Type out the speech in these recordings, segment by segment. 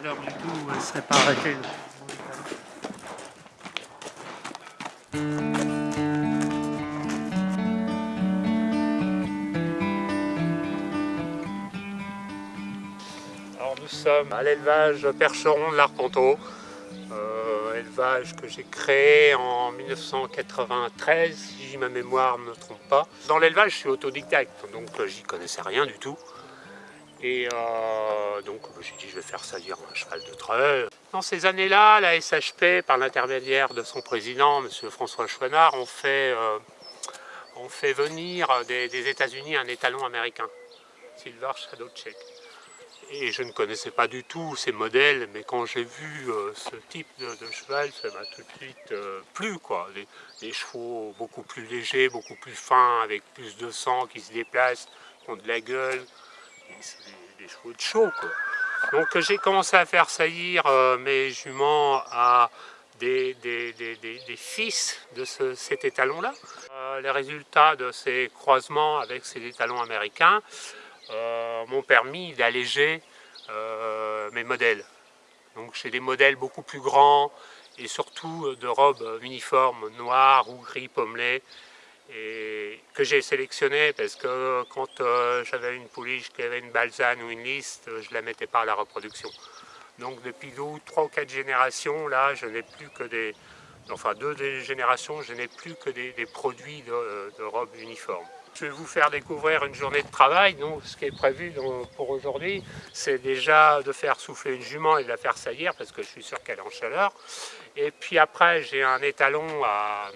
du tout, elle serait pas arrêtée. Alors nous sommes à l'élevage percheron de l'Arpenteau, euh, élevage que j'ai créé en 1993, si ma mémoire ne me trompe pas. Dans l'élevage, je suis autodidacte, donc euh, j'y connaissais rien du tout. Et euh, donc j'ai dit je vais faire saillir cheval de trait. Dans ces années-là, la SHP, par l'intermédiaire de son président, M. François Chouinard, ont fait, euh, venir des, États-Unis un étalon américain, Silver Shadow Check. Et je ne connaissais pas du tout ces modèles, mais quand j'ai vu euh, ce type de, cheval, ça m'a tout de suite plu. Quoi. Les, chevaux beaucoup plus légers, beaucoup plus fins, avec plus de sang qui se déplace, qui ont de la gueule des, chevaux de chaud. Donc j'ai commencé à faire saillir euh, mes juments à des, fils de cet étalon-là. Euh, les résultats de ces croisements avec ces étalons américains euh, m'ont permis d'alléger mes modèles. Donc j'ai des modèles beaucoup plus grands et surtout de robes uniformes noires ou gris pommelé que j'ai sélectionné parce que quand euh, j'avais une pouliche qui avait une balzane ou une liste, je la mettais pas à la reproduction. Donc depuis deux, trois ou quatre générations, là, je n'ai plus que des... Enfin, deux générations, je n'ai plus que des, produits de, robes uniformes. Je vais vous faire découvrir une journée de travail. Donc, ce qui est prévu pour aujourd'hui, c'est déjà de faire souffler une jument et de la faire saillir, parce que je suis sûr qu'elle est en chaleur. Et puis après, j'ai un étalon à,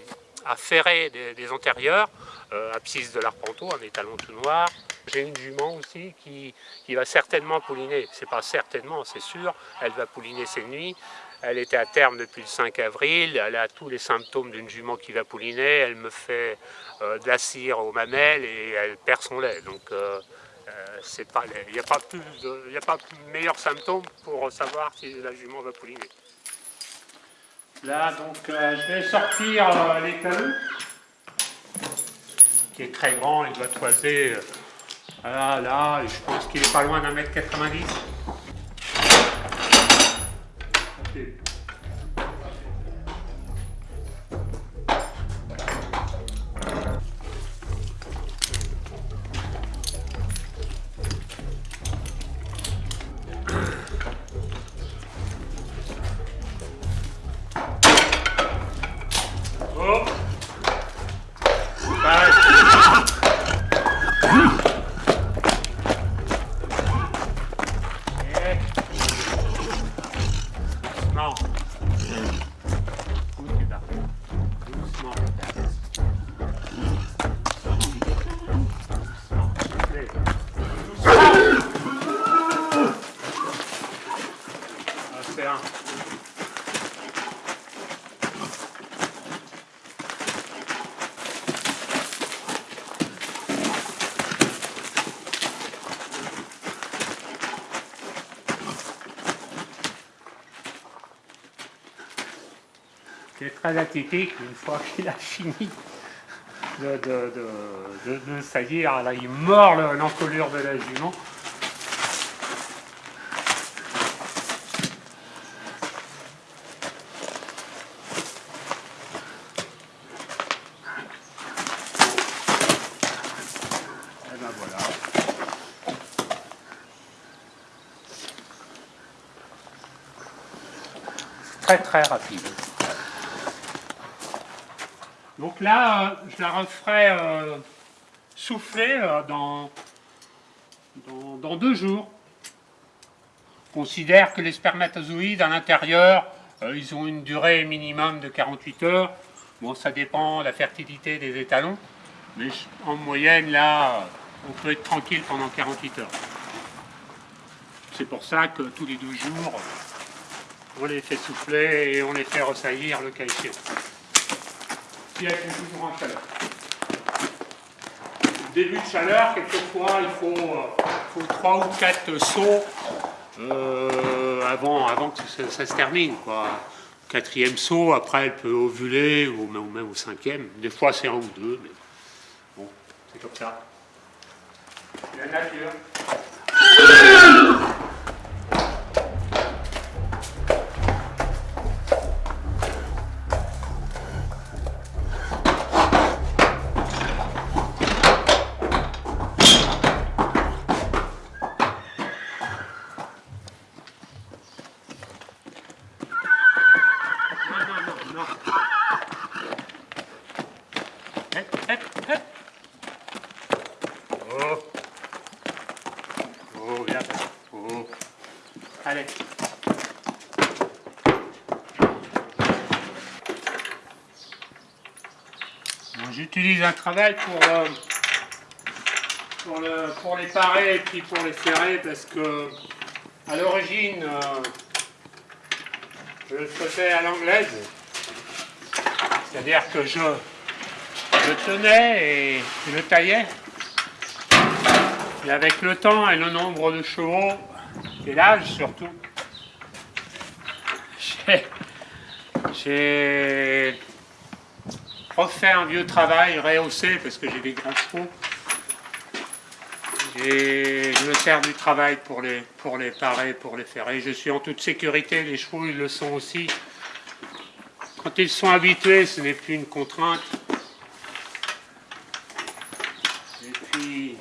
à ferrer des, antérieurs, euh, abscisse de l'arpenteau, un étalon tout noir. J'ai une jument aussi qui, va certainement pouliner, c'est pas certainement, c'est sûr, elle va pouliner ses nuits. Elle était à terme depuis le 5 avril, elle a tous les symptômes d'une jument qui va pouliner, elle me fait euh, de la cire aux mamelles et elle perd son lait. Donc euh, il n'y a pas plus a pas meilleur symptôme pour savoir si la jument va pouliner. Là, donc, euh, je vais sortir euh, qui est très grand, il doit toiser euh, là, là, je pense qu'il est pas loin d'un mètre 90. C'est très atypique, une fois qu'il a fini de, de, de, saillir, là il mord l'encolure de la jument. Et ben. Très très rapide. Donc là, euh, je la referai euh, souffler euh, dans, dans, deux jours. On considère que les spermatozoïdes à l'intérieur, ils ont une durée minimum de 48 heures. Bon, ça dépend de la fertilité des étalons, mais en moyenne, là, on peut être tranquille pendant 48 heures. C'est pour ça que tous les deux jours, on les fait souffler et on les fait ressaillir le cas qui est toujours en chaleur. Début de chaleur, quelquefois, il faut, euh, faut 3 ou 4 sauts euh, avant, avant que ça, se termine. Quoi. Quatrième saut, après elle peut ovuler, ou même au cinquième. Des fois c'est un ou deux, mais bon, c'est comme ça. La nature. J'utilise un travail pour, euh, pour, le, pour, les parer et puis pour les ferrer parce que à l'origine euh, je le faisais à l'anglaise. C'est-à-dire que je, je tenais et je taillais. Et avec le temps et le nombre de chevaux, et l'âge surtout, j'ai refait un vieux travail, rehaussé, parce que j'ai des grands chevaux. Et je me sers du travail pour les, pour les parer, pour les ferrer. Je suis en toute sécurité, les chevaux ils le sont aussi. Quand ils sont habitués, ce n'est plus une contrainte. Et puis,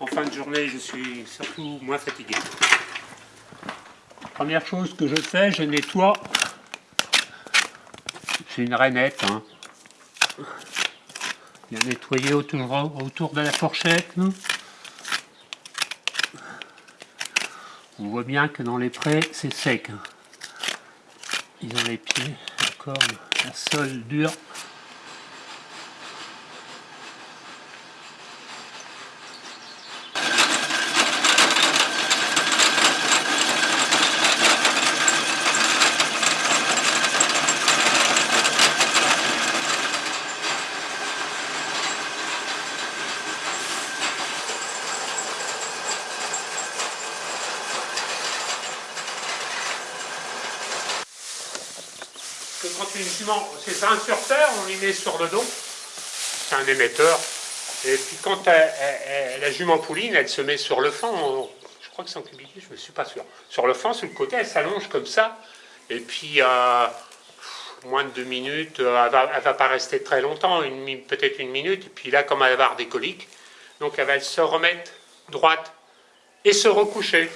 en fin de journée, je suis surtout moins fatigué. Première chose que je fais, je nettoie. C'est une rainette. Hein. Bien nettoyer autour, de la fourchette. On voit bien que dans les prés, c'est sec. Hein. Ils ont les pieds encore la sol dure. Sur terre, on lui met sur le dos, c'est un émetteur, et puis quand la jument pouline, elle se met sur le fond, je crois que c'est en cubiquet, je ne suis pas sûr, sur le fond, sur le côté, elle s'allonge comme ça, et puis euh, moins de deux minutes, euh, elle ne va, pas rester très longtemps, peut-être une minute, et puis là, comme elle va avoir des coliques, donc elle va se remettre droite et se recoucher.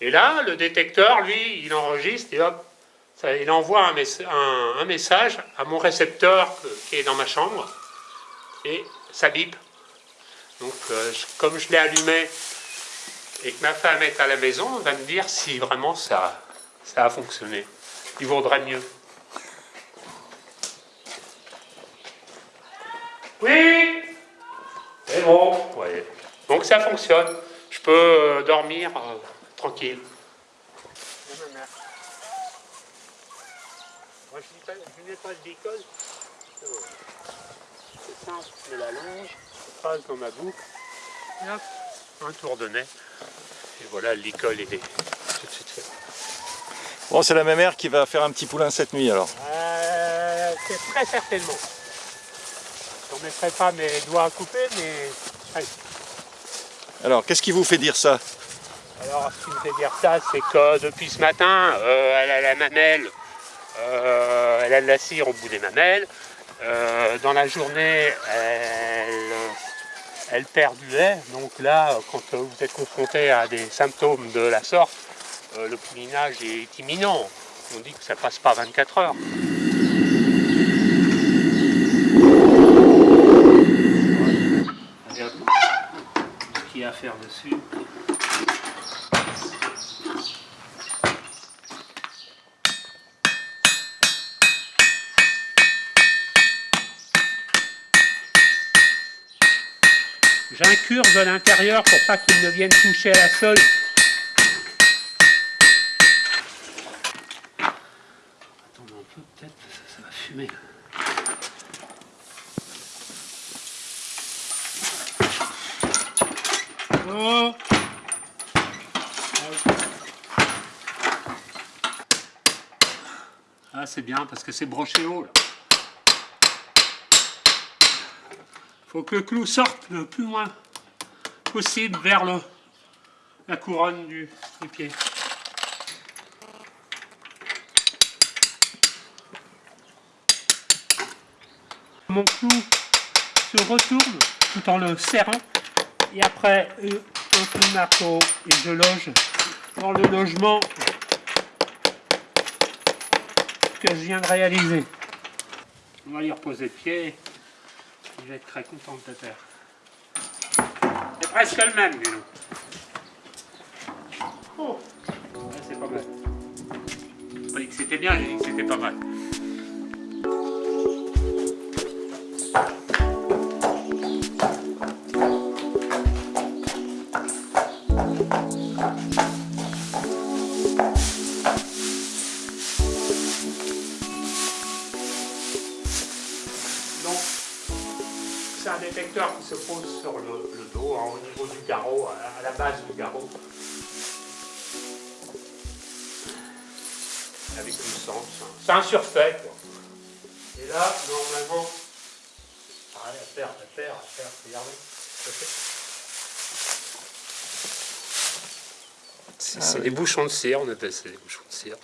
Et là, le détecteur, lui, il enregistre et hop, il envoie un, message à mon récepteur qui est dans ma chambre et ça bip. Donc euh, comme je l'ai allumé et que ma femme est à la maison, on va me dire si vraiment ça, ça a fonctionné. Il vaudrait mieux. Oui C'est bon. Donc ça fonctionne. Je peux euh, dormir euh, tranquille. Je, n'ai pas d'école. C'est simple, je la longe, je passe dans ma boucle, et hop, un tour de nez. Et voilà, l'école est tout de suite faite. Bon, c'est la même mère qui va faire un petit poulain cette nuit alors euh, C'est très certainement. Je ne mettrai pas mes doigts à couper, mais... Alors, qu'est-ce qui vous fait dire ça? Alors, ce qui me fait dire ça, c'est que depuis ce matin, euh, elle a la mamelle euh, elle a de la cire au bout des mamelles. Euh, dans la journée, elle, perd du lait. Donc là, quand vous êtes confronté à des symptômes de la sorte, euh, le poulinage est imminent. On dit que ça passe pas 24 heures. À l'intérieur pour pas qu'il ne vienne toucher à la sol. Attends un peu, peut-être, ça, ça va fumer. Oh Ah, c'est bien parce que c'est broché haut là. faut que le clou sorte le plus loin possible vers la couronne du, pied. Mon clou se retourne tout en le serrant et après un coup de marteau et je loge dans le logement que je viens de réaliser. On va y reposer le pied. Il va être très content de te faire. C'est presque le même, Vélo. Oh. pas mal. Pas dit que c'était bien, j'ai dit que c'était pas mal. Sens. hein. C'est un surfait, quoi. Et là, normalement, pareil, à faire, à faire, à faire, regardez. ça fait- C'est c'est des bouchons de cire, on appelle ça des bouchons de cire.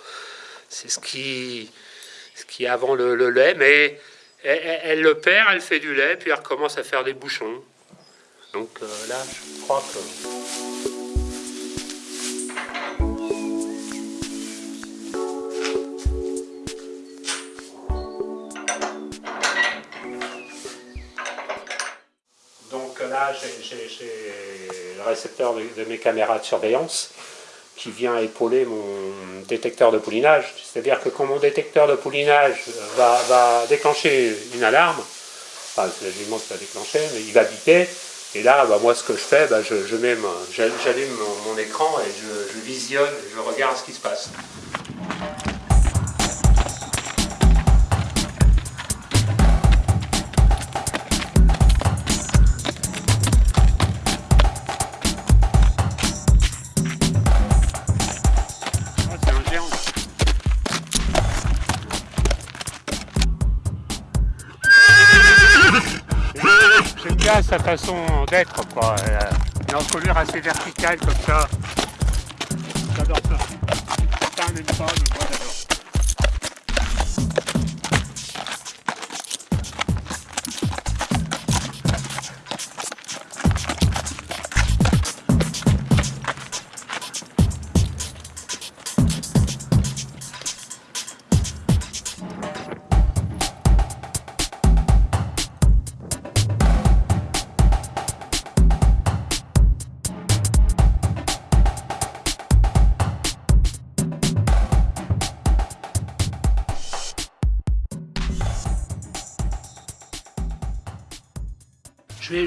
C'est ce qui, ce qui est avant le, le lait, mais elle, elle- elle le perd, elle fait du lait, puis elle recommence à faire des bouchons. Donc euh, là, je crois que... récepteur de, mes caméras de surveillance qui vient épauler mon détecteur de poulinage. C'est-à-dire que quand mon détecteur de poulinage va, déclencher une alarme, enfin va déclencher, mais il va biper, et là, bah, moi ce que je fais, bah, je, je j'allume mon écran et je, je visionne, je regarde ce qui se passe. Sa façon d'être, quoi. Une encolure assez verticale comme ça. J'adore ça. Pas,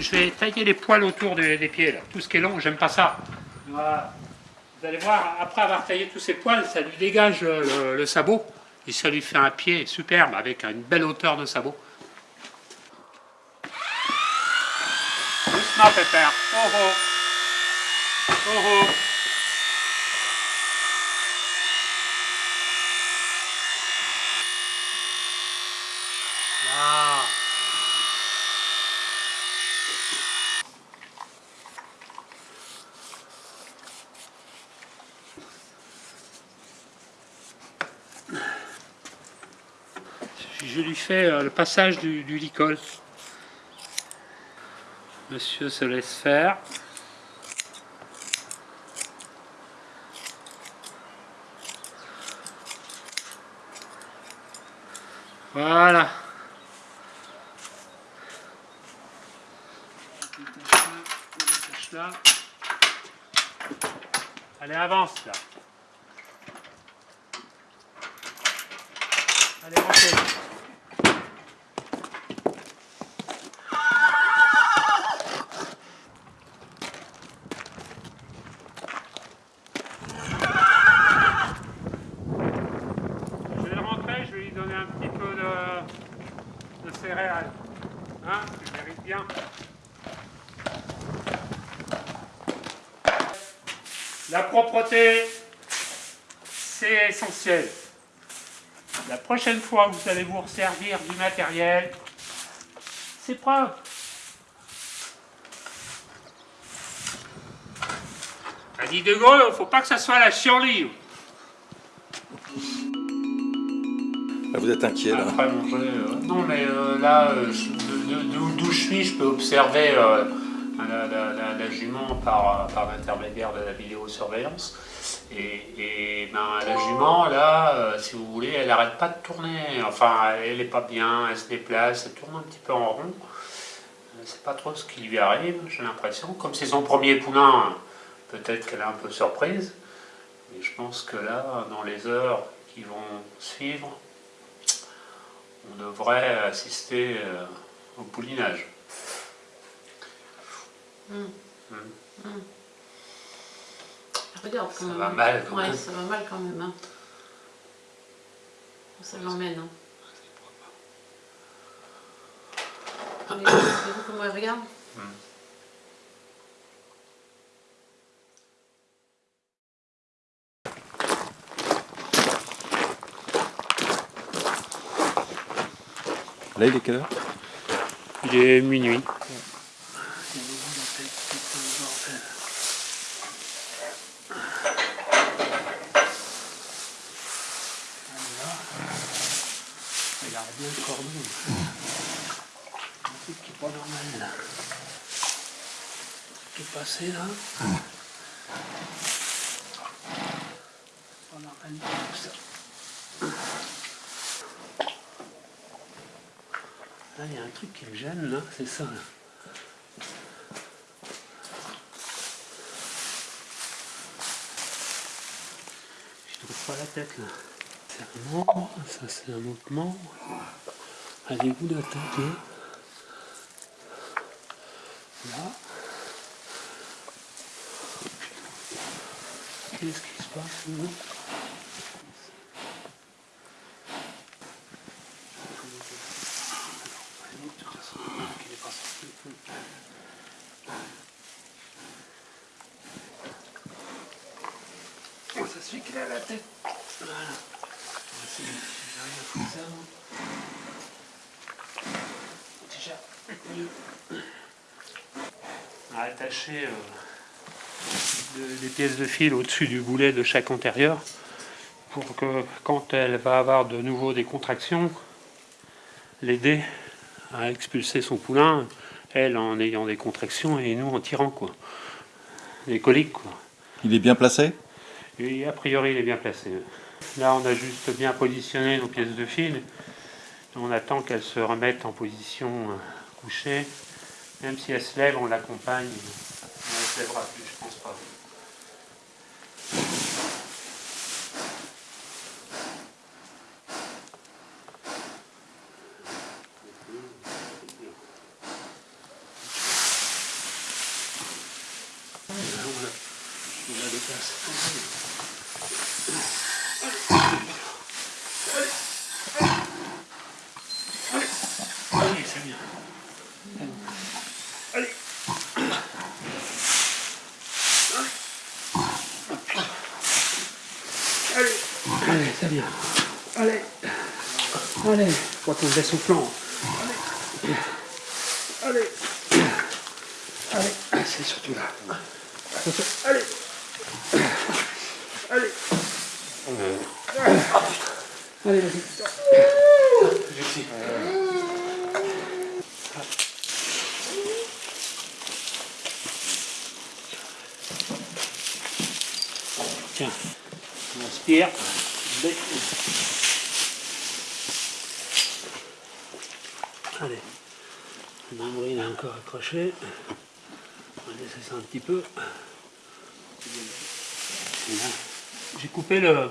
Je vais, tailler les poils autour des, pieds, là. tout ce qui est long, j'aime pas ça. Vous allez voir, après avoir taillé tous ces poils, ça lui dégage euh, le, le sabot et ça lui fait un pied superbe avec une belle hauteur de sabot. Doucement, Pépère. Oh oh. Oh oh. Là. Euh, le passage du, du licol. Monsieur se laisse faire. Voilà. Là. Allez, avance là. Je vais le rentrer, je vais lui donner un petit peu de, de céréales. Hein, tu mérites bien. La propreté, c'est essentiel. La prochaine fois que vous allez vous servir du matériel, c'est propre. A dit De Gaulle, il ne faut pas que ça soit la chienlit. Là, vous êtes inquiet là. Après euh, non mais euh, là, euh, d'où d'où je suis, je peux observer euh, la, jument par, euh, par l'intermédiaire de la vidéosurveillance. Et, et ben, la jument, là, euh, si vous voulez, elle n'arrête pas de tourner. Enfin, elle n'est pas bien, elle se déplace, elle tourne un petit peu en rond. Euh, C'est pas trop ce qui lui arrive, j'ai l'impression. Comme c'est son premier poulain, peut-être qu'elle est un peu surprise. Et je pense que là, dans les heures qui vont suivre, on devrait assister au poulinage. Hum. Hum. Regarde quand Ça même. va mal, quand ouais, même. ça va mal quand même. Hein. Ça l'emmène. Hein. Mais, Vous vu comment elle regarde. Là, il est quelle heure? Il est minuit bien le cordon. Un là. Tout passé là. Normal du tout ça. Là il y a un truc qui me gêne là, c'est ça là. Je trouve pas la tête là. C'est un membre, ça c'est un autre membre. Avez-vous la tête Là. Qu'est-ce qui se passe là Oh, ça suffit qu'il a la tête. Voilà. C'est- j'arrive à faire ça, moi. Déjà. à attacher euh, de- des pièces de fil au-dessus du boulet de chaque antérieur pour que quand elle va avoir de nouveau des contractions, l'aider à expulser son poulain, elle en ayant des contractions et nous en tirant quoi. Des coliques quoi. Il est bien placé? Et a priori il est bien placé. Là on a juste bien positionné nos pièces de fil. On attend qu'elles se remettent en position euh, couchée. Même si elle se lève, on l'accompagne. Elle se lèvera plus, je pense pas. Bien. Allez. Allez. Quand on baisse au flanc. Allez. Allez. Allez. C'est surtout là. Attention. Allez. Allez. Allez, vas-y. Tiens, on aspire. Allez, le est encore accroché. On va laisser ça un petit peu. J'ai coupé le,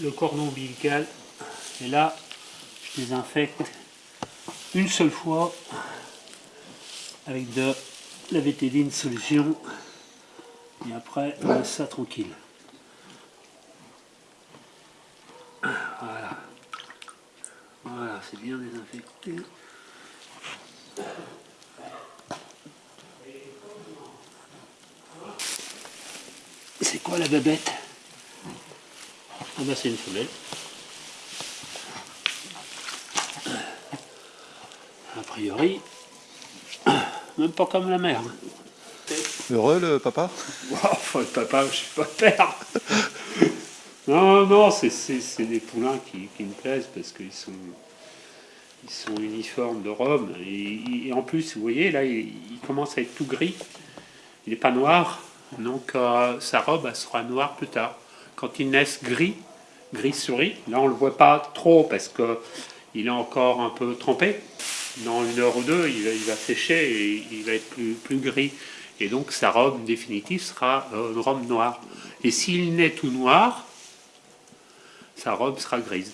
le cordon ombilical et là, je désinfecte une seule fois avec de la vétéline solution et après on laisse ça tranquille. Voilà. Voilà, c'est bien désinfecté. C'est quoi la babette Ah bah c'est une femelle. A priori, même pas comme la mère. Heureux le papa? Enfin, le papa, je suis pas père. non, non, c'est- des poulains qui, qui me plaisent parce qu'ils sont, ils sont uniformes de robe. Et, et en plus, vous voyez, là, il, il commence à être tout gris. Il n'est pas noir. Donc, euh, sa robe, sera noire plus tard. Quand ils naissent gris, gris souris, là, on le voit pas trop parce que il est encore un peu trempé. Dans une heure ou deux, il, va- il sécher et il va être plus, gris. Et donc sa robe définitive sera euh, une robe noire. Et s'il naît tout noir, sa robe sera grise.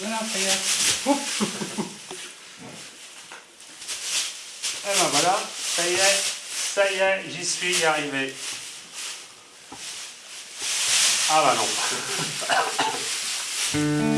Voilà, ça y est. Ouf. Et ben voilà, ça y est, ça y j'y suis arrivé. Ah bah non.